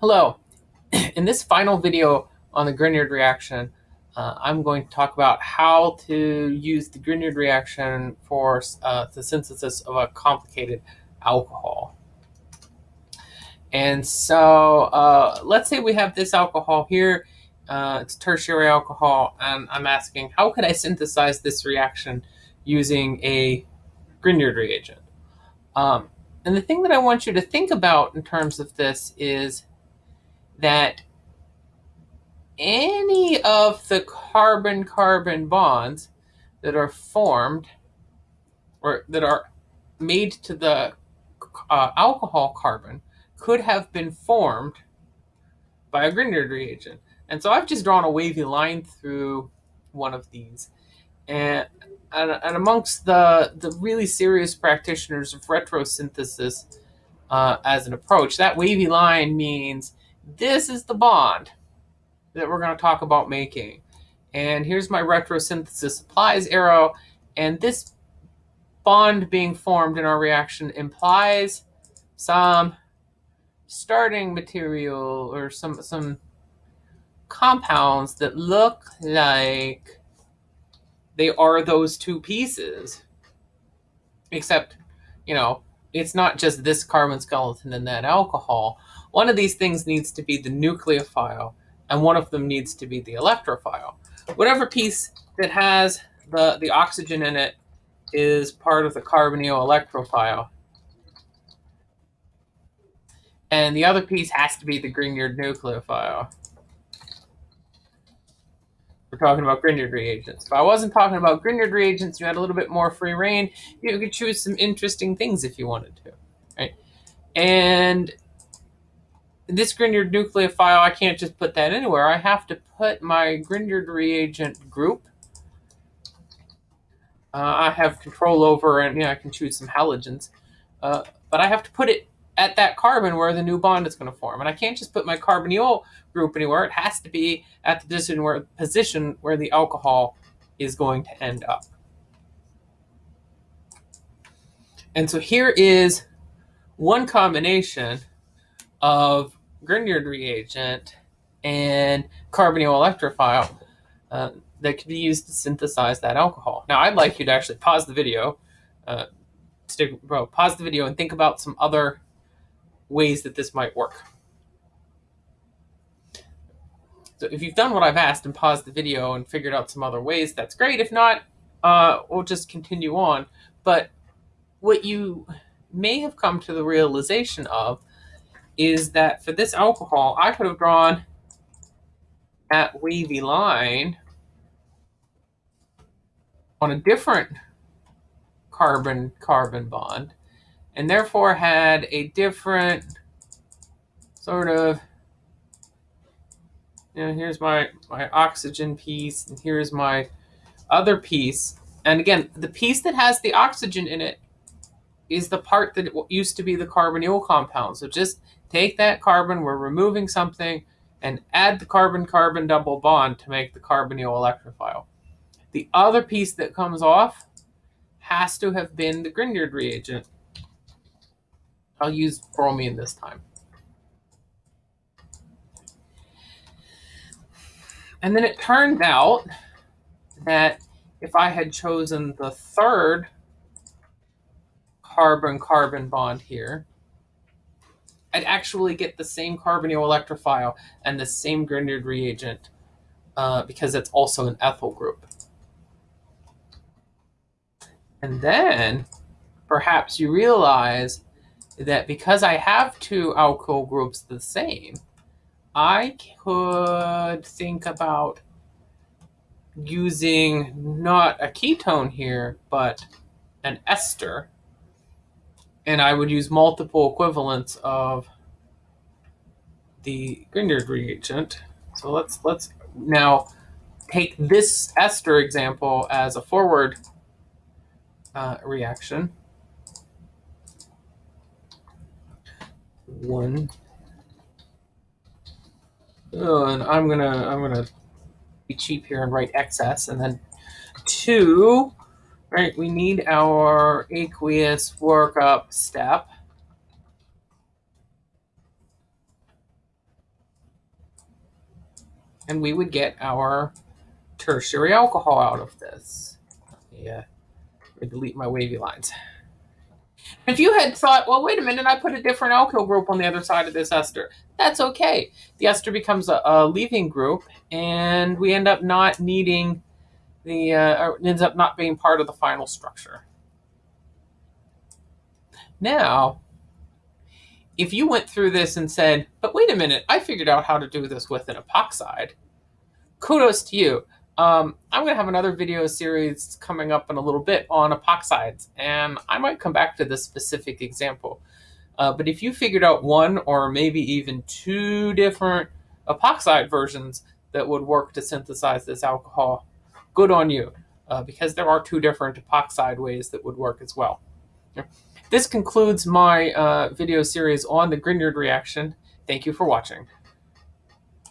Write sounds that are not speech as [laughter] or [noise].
Hello. [clears throat] In this final video on the Grignard reaction, uh, I'm going to talk about how to use the Grignard reaction for uh, the synthesis of a complicated alcohol. And so uh, let's say we have this alcohol here. Uh, it's tertiary alcohol, and I'm asking, how could I synthesize this reaction using a Grignard reagent? Um, and the thing that I want you to think about in terms of this is that any of the carbon-carbon bonds that are formed or that are made to the uh, alcohol carbon could have been formed by a Grignard reagent. And so I've just drawn a wavy line through one of these. And, and, and amongst the, the really serious practitioners of retrosynthesis uh, as an approach, that wavy line means this is the bond that we're going to talk about making. And here's my retrosynthesis applies arrow. And this bond being formed in our reaction implies some starting material or some some compounds that look like they are those two pieces. Except, you know, it's not just this carbon skeleton and that alcohol. One of these things needs to be the nucleophile, and one of them needs to be the electrophile. Whatever piece that has the, the oxygen in it is part of the carbonyl electrophile. And the other piece has to be the Grignard nucleophile. We're talking about Grignard reagents. If I wasn't talking about Grignard reagents, you had a little bit more free rein. You could choose some interesting things if you wanted to, right? And this Grignard nucleophile, I can't just put that anywhere. I have to put my Grignard reagent group. Uh, I have control over, and I can choose some halogens. Uh, but I have to put it at that carbon where the new bond is going to form. And I can't just put my carbonyl group anywhere. It has to be at the position where, position where the alcohol is going to end up. And so here is one combination of Grignard reagent and carbonyl electrophile uh, that could be used to synthesize that alcohol. Now, I'd like you to actually pause the video, uh, stick, well, pause the video and think about some other ways that this might work. So if you've done what I've asked and paused the video and figured out some other ways, that's great. If not, uh, we'll just continue on. But what you may have come to the realization of is that for this alcohol, I could have drawn that wavy line on a different carbon-carbon bond, and therefore had a different sort of, you know, here's my, my oxygen piece, and here's my other piece. And again, the piece that has the oxygen in it is the part that used to be the carbonyl compound. So just take that carbon, we're removing something, and add the carbon-carbon double bond to make the carbonyl electrophile. The other piece that comes off has to have been the Grignard reagent. I'll use bromine this time. And then it turned out that if I had chosen the third carbon-carbon bond here, I'd actually get the same carbonyl electrophile and the same Grignard reagent uh, because it's also an ethyl group. And then perhaps you realize that because I have two alkyl groups the same, I could think about using not a ketone here, but an ester and I would use multiple equivalents of the Grignard reagent. So let's let's now take this ester example as a forward uh, reaction. One. Oh, and I'm gonna I'm gonna be cheap here and write excess, and then two Right, we need our aqueous workup step. And we would get our tertiary alcohol out of this. Yeah, delete my wavy lines. If you had thought, well, wait a minute, I put a different alkyl group on the other side of this ester, that's okay. The ester becomes a, a leaving group, and we end up not needing the, uh, ends up not being part of the final structure. Now, if you went through this and said, but wait a minute, I figured out how to do this with an epoxide, kudos to you. Um, I'm going to have another video series coming up in a little bit on epoxides, and I might come back to this specific example. Uh, but if you figured out one or maybe even two different epoxide versions that would work to synthesize this alcohol, good on you, uh, because there are two different epoxide ways that would work as well. This concludes my uh, video series on the Grignard reaction. Thank you for watching.